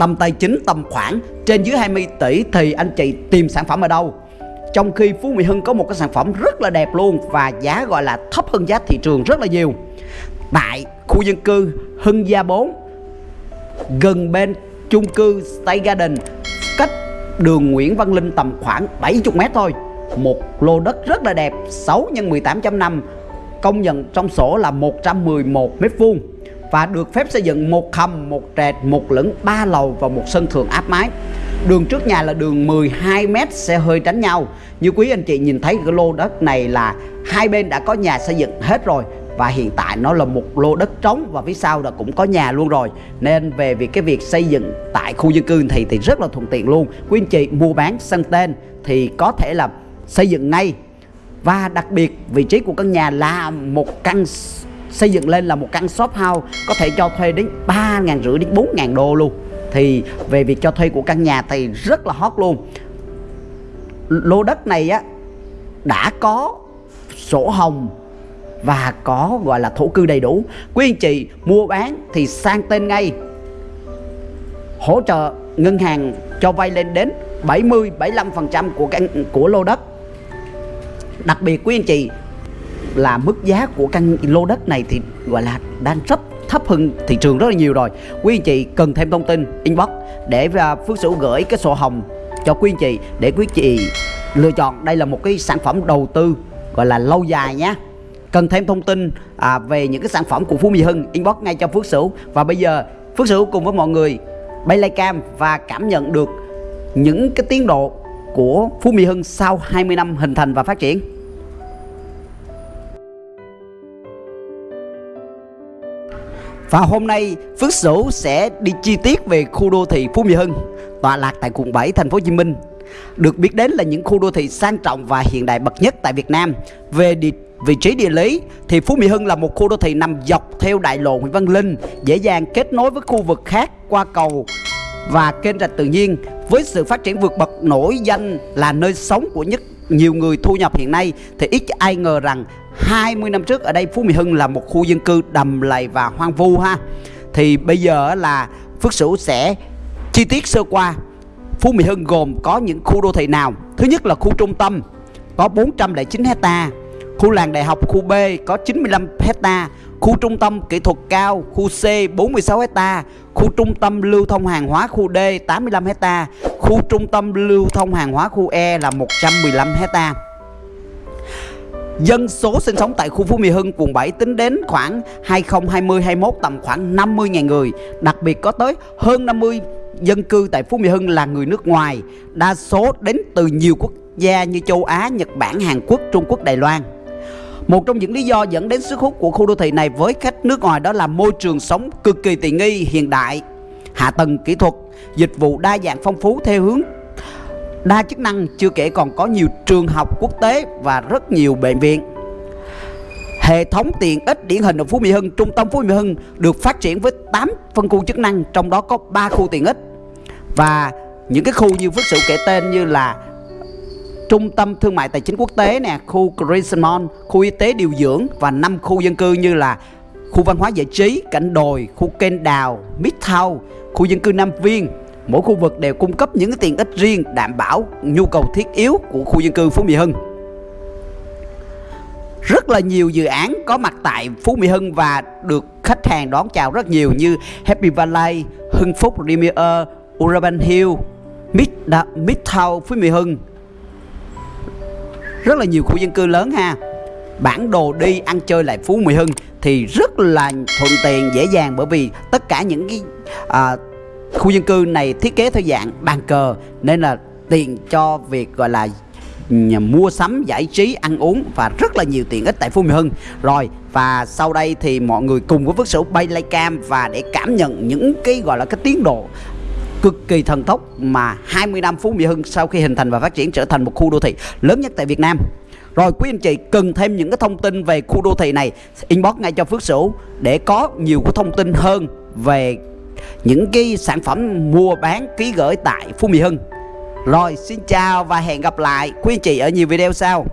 tầm tài chính tầm khoảng trên dưới 20 tỷ thì anh chị tìm sản phẩm ở đâu? Trong khi Phú Mỹ Hưng có một cái sản phẩm rất là đẹp luôn và giá gọi là thấp hơn giá thị trường rất là nhiều. Tại khu dân cư Hưng Gia 4 gần bên chung cư Stay Garden, cách đường Nguyễn Văn Linh tầm khoảng 70 mét thôi. Một lô đất rất là đẹp 6 x 18.5 công nhận trong sổ là 111 mét vuông và được phép xây dựng một hầm, một trệt, một lửng, ba lầu và một sân thượng áp mái. Đường trước nhà là đường 12 mét sẽ hơi tránh nhau. Như quý anh chị nhìn thấy cái lô đất này là hai bên đã có nhà xây dựng hết rồi và hiện tại nó là một lô đất trống và phía sau là cũng có nhà luôn rồi nên về việc cái việc xây dựng tại khu dân cư thì thì rất là thuận tiện luôn quý anh chị mua bán sang tên thì có thể là xây dựng ngay và đặc biệt vị trí của căn nhà là một căn xây dựng lên là một căn shop house, có thể cho thuê đến ba ngàn rưỡi đến bốn ngàn đô luôn. Thì về việc cho thuê của căn nhà thì rất là hot luôn. Lô đất này á, đã có sổ hồng và có gọi là thổ cư đầy đủ. Quý anh chị mua bán thì sang tên ngay. Hỗ trợ ngân hàng cho vay lên đến 70 75% của căn, của lô đất. Đặc biệt quý anh chị là mức giá của căn lô đất này thì gọi là đang rất thấp hơn thị trường rất là nhiều rồi. Quý anh chị cần thêm thông tin inbox để à, Phước Sửu gửi cái sổ hồng cho quý anh chị để quý anh chị lựa chọn. Đây là một cái sản phẩm đầu tư gọi là lâu dài nhé cần thêm thông tin à, về những cái sản phẩm của Phú Mỹ Hưng inbox ngay cho Phước Sửu. Và bây giờ Phước Sửu cùng với mọi người bay like cam và cảm nhận được những cái tiến độ của Phú Mỹ Hưng sau 20 năm hình thành và phát triển. Và hôm nay Phước Sửu sẽ đi chi tiết về khu đô thị Phú Mỹ Hưng tọa lạc tại quận 7 thành phố Hồ Chí Minh. Được biết đến là những khu đô thị sang trọng và hiện đại bậc nhất tại Việt Nam. Về địa, vị trí địa lý thì Phú Mỹ Hưng là một khu đô thị nằm dọc theo đại lộ Nguyễn Văn Linh, dễ dàng kết nối với khu vực khác qua cầu và kênh rạch tự nhiên với sự phát triển vượt bậc nổi danh là nơi sống của nhất nhiều người thu nhập hiện nay thì ít ai ngờ rằng 20 năm trước ở đây, Phú Mỹ Hưng là một khu dân cư đầm lầy và hoang vu ha. Thì bây giờ là Phước Sửu sẽ chi tiết sơ qua. Phú Mỹ Hưng gồm có những khu đô thị nào? Thứ nhất là khu trung tâm, có 409 hecta khu làng đại học khu B, có 95 hecta khu trung tâm kỹ thuật cao, khu C 46 hecta khu trung tâm lưu thông hàng hóa khu D 85 hecta khu trung tâm lưu thông hàng hóa khu E là 115 hecta Dân số sinh sống tại khu Phú Mỹ Hưng quận 7 tính đến khoảng 2020-21 tầm khoảng 50.000 người. Đặc biệt có tới hơn 50 dân cư tại Phú Mỹ Hưng là người nước ngoài Đa số đến từ nhiều quốc gia như châu Á, Nhật Bản, Hàn Quốc, Trung Quốc, Đài Loan. Một trong những lý do dẫn đến sức hút của khu đô thị này với khách nước ngoài đó là môi trường sống cực kỳ tiện nghi, hiện đại, hạ tầng kỹ thuật, dịch vụ đa dạng phong phú theo hướng đa chức năng chưa kể còn có nhiều trường học quốc tế và rất nhiều bệnh viện Hệ thống tiện ích điển hình ở Phú Mỹ Hưng, trung tâm Phú Mỹ Hưng được phát triển với 8 phân khu chức năng, trong đó có 3 khu tiện ích. Và những cái khu như Phước Sự kể tên như là trung tâm thương mại tài chính quốc tế nè, khu Crescent Mall, khu y tế điều dưỡng và 5 khu dân cư như là khu văn hóa giải trí, cảnh đồi, khu kênh đào, Midtown, khu dân cư Nam Viên, mỗi khu vực đều cung cấp những tiện ích riêng đảm bảo nhu cầu thiết yếu của khu dân cư Phú Mỹ Hưng. Rất là nhiều dự án có mặt tại Phú Mỹ Hưng và được khách hàng đón chào rất nhiều như Happy Valley, Hưng Phúc Premier, Urban Hill, Mid Midtown Phú Mỹ Hưng. Rất là nhiều khu dân cư lớn ha. Bản đồ đi ăn chơi lại Phú Mỹ Hưng thì rất là thuận tiện dễ dàng bởi vì tất cả những cái à, khu dân cư này thiết kế theo dạng bàn cờ, nên là tiện cho việc, gọi là mua sắm, giải trí, ăn uống và rất là nhiều tiện ích tại Phú Mỹ Hưng. Rồi, và sau đây thì mọi người cùng với Phước Sửu bay lay cam và để cảm nhận những cái, gọi là, cái tiến độ cực kỳ thần tốc mà 20 năm Phú Mỹ Hưng sau khi hình thành và phát triển trở thành một khu đô thị lớn nhất tại Việt Nam. Rồi, quý anh chị cần thêm những cái thông tin về khu đô thị này, inbox ngay cho Phước Sửu để có nhiều cái thông tin hơn về những cái sản phẩm mua bán, ký gửi tại Phú Mỹ Hưng. Rồi, xin chào và hẹn gặp lại quý anh chị ở nhiều video sau.